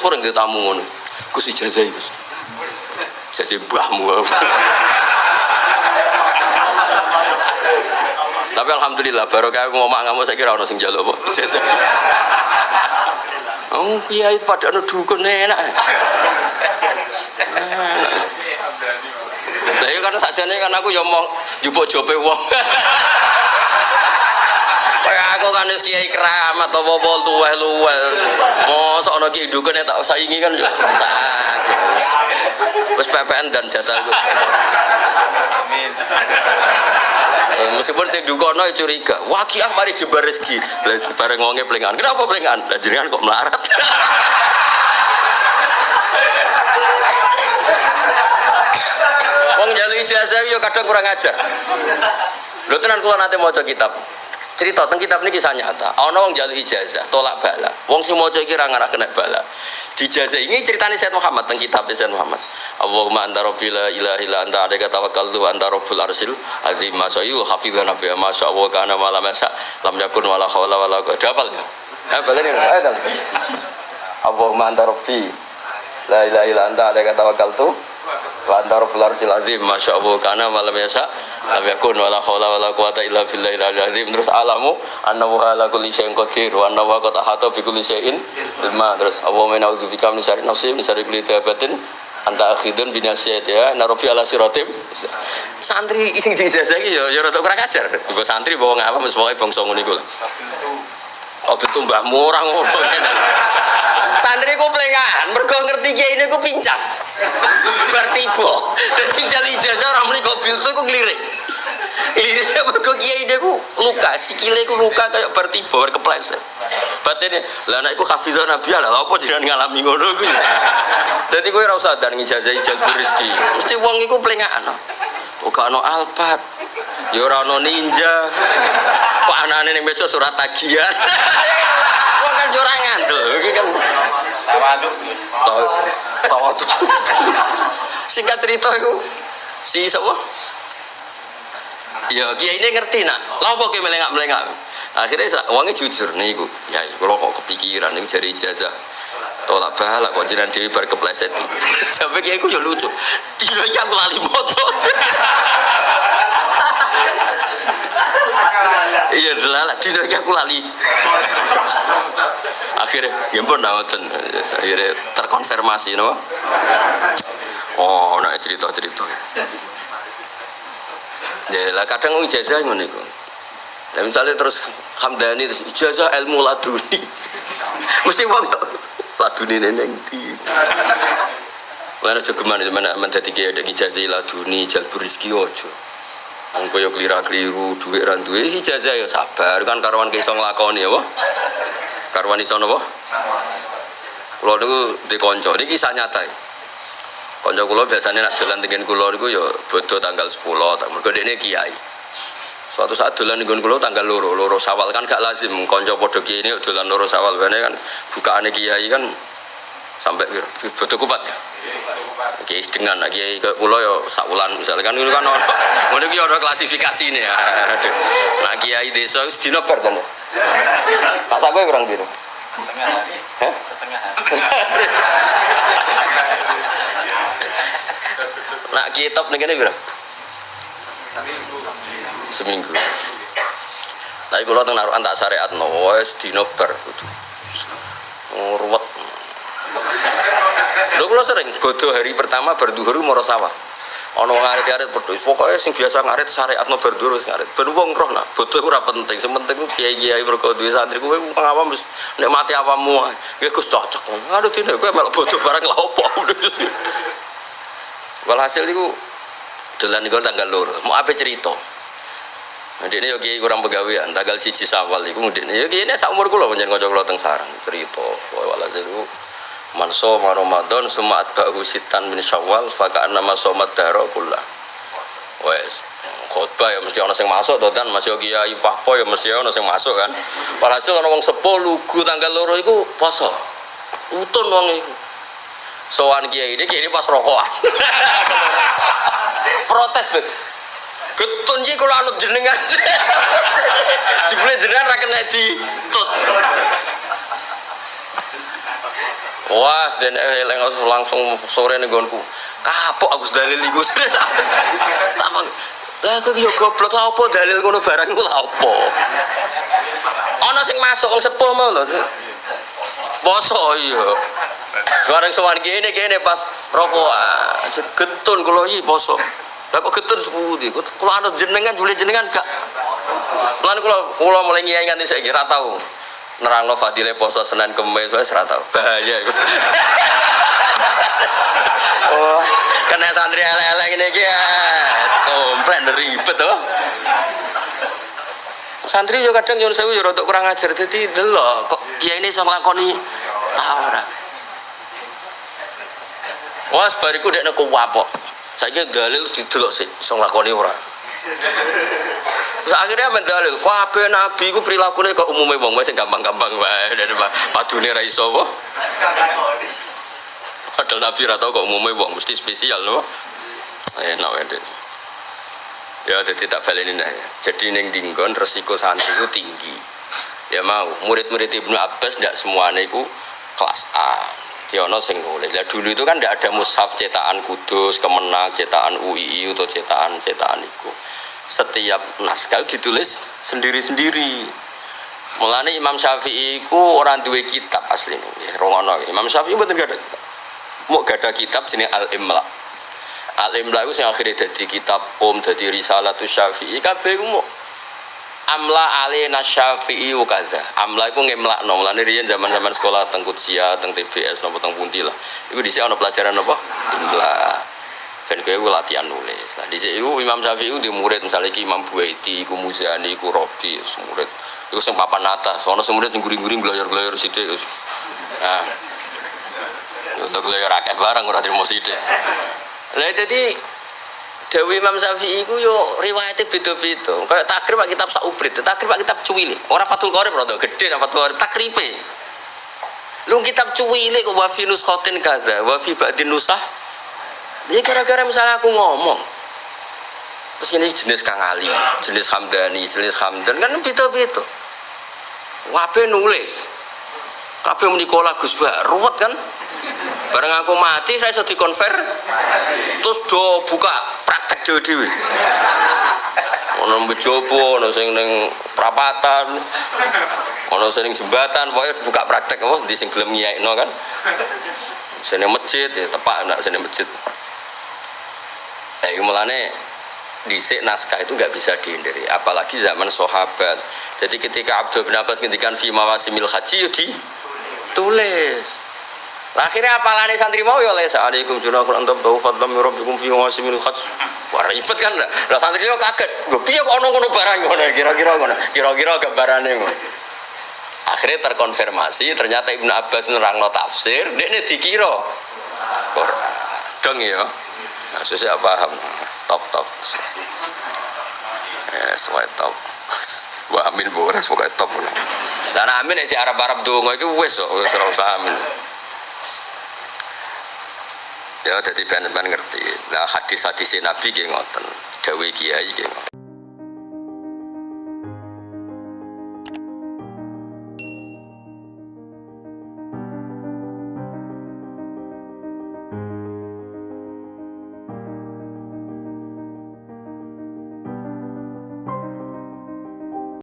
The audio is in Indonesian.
sering di tamu ngono. Gus ijazah Gus. Ijazah mbahmu. Tapi alhamdulillah baru kayak ngomong ngamuk saya kira orang sing jaluk apa. Oh, kiai pada anu dukun enak. Lah iya kan sajane kan aku ya mau njupuk jope wong. Kayak aku kan wis kiai keramat apa-apa luweh-luweh. Ana kiai dukun tak saingi kan sakit. Wis PPN dan jatahku. Amin. Meskipun saya dukono ya curiga, wah kiai mari jembar rezeki. Bareng wonge plengan. Kenapa plengan? Lah jenengan kok melarat. Wong jalu ijazah yo kadang kurang ajar. Lho tenan kula nate maca kitab. Cerita tentang kitab ini kisah nyata. Ana wong jalu ijazah, tolak bala. Wong sing maca iki ra ngarah kena bala. Di ijazah ini ceritanya Said Muhammad tentang kitab Said Muhammad. Allahumma anta rabbi la ilaha illa anta alaika tawakkaltu wa anta rabbul arsil azim ma sayyul hafizan nabi ma sya Allah kana ma lam yasa lam yakun wala haula wala quwwata. Hafal ya? Hafal ini. Allahumma anta rabbi la ilaha illa anta alaika tawakkaltu wa anta rabbul arsil azim masya Allah kana malam yasa lam yakun wala haula wala quwata illa billahil azim terus alamu annahu ala kulli syai'in qadir wa annahu qad ahata bi kulli syai'in ilma. Terus Allahumma na'udzubika min syarri nafsi min syarri kulli anta akhidun binasiyat ya narofi ala siratim. Santri sing dijajah iki ya ya rada kurang ajar. Ibu santri bawa ngapa mesti pokoke bangsa ngono iku lho betul mbahmu orang ngono santri ku plengahan mergo ngerti kiai ini ku pincang bertibo dan tinggal ijazah orang muni kok bil ku ngelirik. Ini mergo kiai ini ku luka sikile ku luka kayak bertibo berkepleset batin lah anak hafizah nabi lah apa jangan ngalami ngono ku dadi kowe ora usah dan ngijazah ijazah rezeki. Mesti wong iku plengahan kok ono alpat? Ya ono ninja. Kok anane ning meja surat tagihan? Wong kan ora ngandel iki kan tawaduk tawaduk. Singkat cerita itu si sapa ya kiai ini ngerti nak. Lha apa ki melengak melengak akhirnya uangnya jujur nih iku ya kalau kok kepikiran itu jadi ijazah. Tolak balak kok jiran dewi bar kepleset. Sampai kiai ku ya lucu. Dia aku lali motor iya delala tidak aku lali. Akhirnya ya pun nawatan akhirnya terkonfirmasi no? Oh nah cerita cerita ya lah kadang ijazah ngono iku. Ya misalnya terus hamdani terus ijazah ilmu laduni. Mesti wong laduni neneng di Mana juga mana mana menjadi kayak ada ijazah laduni jalbur rizki ojo Engko yo klira-kliru dhuwit ra duwe si jajah ya sabar kan karwan iso nglakoni apa? Karwan iso napa? Kula niku di kanca, niki kisah nyata. Kanca kula biasanya nak dolan tengen kula niku ya bodho tanggal 10, mergo dekne kiai. Suatu saat dolan nggon kula tanggal loro, loro sawal kan gak lazim kanca padha kiai ini dolan loro sawal bene kan bukaane kiai kan sampai bodho kupat ya. Kiai dengan kiai ke pulau yo sakulan misalnya kan itu kan ono ngono iki ono klasifikasi ini ya. Nah kiai desa wis dina bar kan. Pak sak kowe kurang dino. setengah Heh? setengah Nak kitab ning kene piro? Seminggu. Tapi kalau teng naruhan tak syariat no, wes dino kudu. Ruwet. Lho kula sering godo hari pertama berduhur moro sawah. Ana wong ngarit-arit pedho. Pokoke sing biasa ngarit syariatno berduhur wis ngarit. Ben wong roh nak bodoh ora penting. Sing penting kiai-kiai mergo duwe santri kuwi ngawam wis nek mati awamu ae. Ya Gus cocok. Aduh dine kowe melok bodoh barang lha opo. Walhasil iku dolan tanggal loro. Mau apa cerita? Nah, ini yo kiai kurang pegawean, tanggal siji sawal iku. Ya kiai ini sak umur kula pancen kanca kula teng sarang cerita. Walhasil iku man soma ramadan summa atba'hu sitan min syawal faka nama somat daro kullah. Wes khotbah ya mesti ana sing masuk to dan? Masih kiai pahpo ya mesti ana sing masuk kan? Walhasil ana wong sepo lugu tanggal loro iku poso. Utun wong iku. Sowan kiai ini kiai pas rokokan. Protes bet Getun iki kula anut jenengan. Jebule jenengan ra kena di Wah, dan eleng langsung sore nih gonku. Kapok aku dalil iku. Lama. Lah aku yo goblok lah apa dalil ngono barang iku lah apa? Ana sing masuk wong sepuh mau lho. Poso iya. Sekarang sowan kene kene pas rokokan. Getun kula iki poso. Lah kok getun sepundi? Kula anut jenengan jule jenengan gak. Lan kula kula mulai ngiyai nganti saiki ra tau. Nerangno fadile poso Senin Kamis wis ra tau. Bahaya iku. Oh, kena santri elek-elek ini iki ya. Komplain ribet tuh. Santri yo kadang nyuwun sewu yo rada kurang ajar dadi delok kok kiai ini iso nglakoni ta ora. Wes bariku dekne kuwapok. Saiki dalil didelok sik iso nglakoni ora. Terus akhirnya mendalil, kabeh nabi ku prilakune kok umume wong wis gampang-gampang wae dari padune ra iso apa. Padahal nabi ra tau kok umume wong mesti spesial loh. Enak wae. Ya jadi tak baleni nah. Jadi ning dinggon resiko santri itu tinggi. Ya mau murid-murid Ibnu Abbas ndak semuanya itu kelas A. Ya ono sing nulis. Lah dulu itu kan ndak ada mushaf cetakan Kudus, Kemenang, cetakan UII atau cetakan cetakan itu. Setiap naskah ditulis sendiri-sendiri. Mulane Imam Syafi'i ku orang duwe kitab asli nih. Rongono. Imam Syafi'i mboten gak ada. Mau gak ada kitab jenenge Al-Imla. Al-Imla itu yang akhirnya jadi kitab Om, jadi risalah tu Syafi'i. Kabeh ku mau amla alina syafi'i wa kadza amla iku ngemlakno. Mulane riyen zaman-zaman sekolah teng Kutsia teng TBS napa teng pundi lah. Iku dhisik ana pelajaran apa? Imla ben kowe latihan nulis. Nah dhisik iku Imam Syafi'i di murid misalnya iki Imam Buaiti iku Muzani iku Robi murid. Iku sing papan atas. Ana sing murid sing guring-guring belajar-belajar sithik nah. Untuk akeh barang ora terima sithik. Lah jadi Dewi Imam Syafi'i ku yo riwayatnya beda-beda. Kayak takrib pak kitab saubrit, takrib pak kitab cuwili. Orang Fathul Qorib rada gede nang Fathul Qorib takribe. Lu kitab cuwili kok wa fi nuskhatin kadza, wa fi ba'din nusah. Ini gara-gara misalnya aku ngomong Terus ini jenis Kang Ali, jenis Hamdani, jenis Hamdan kan beda-beda. Wabe nulis. Kabeh menikola Gus Bah, ruwet kan? Bareng aku mati saya sudah dikonver. Terus do buka praktek dhewe-dhewe. Ono bejopo, ono sing ning prapatan. Ono sing jembatan, pokoknya buka praktek apa di sing gelem nyiaikno kan. Sini masjid ya tepak nak sini masjid. Eh mulane dhisik naskah itu nggak bisa dihindari apalagi zaman sahabat jadi ketika Abdul bin Abbas ngendikan fi mawasimil haji ya ditulis Lah akhirnya apalane santri mau ya lesa alaikum junahun antum fadlam rabbikum fi. Wah ribet kan lah. Santri yo kaget. Lho piye kok ono ngono barang ngono kira-kira ngono. Kira-kira gambarane ngono. Akhirnya terkonfirmasi ternyata Ibnu Abbas nerangno tafsir, dekne dikira Quran. Dong ya. Nah, susah paham. Top top. Ya, sesuai top. Wah amin pokoknya top. Dan amin ya Arab-Arab dongo itu wes kok ora amin. Ya jadi ben-ben ngerti. Nah hadis-hadis Nabi nggih ngoten. Dawe kiai nggih ngoten.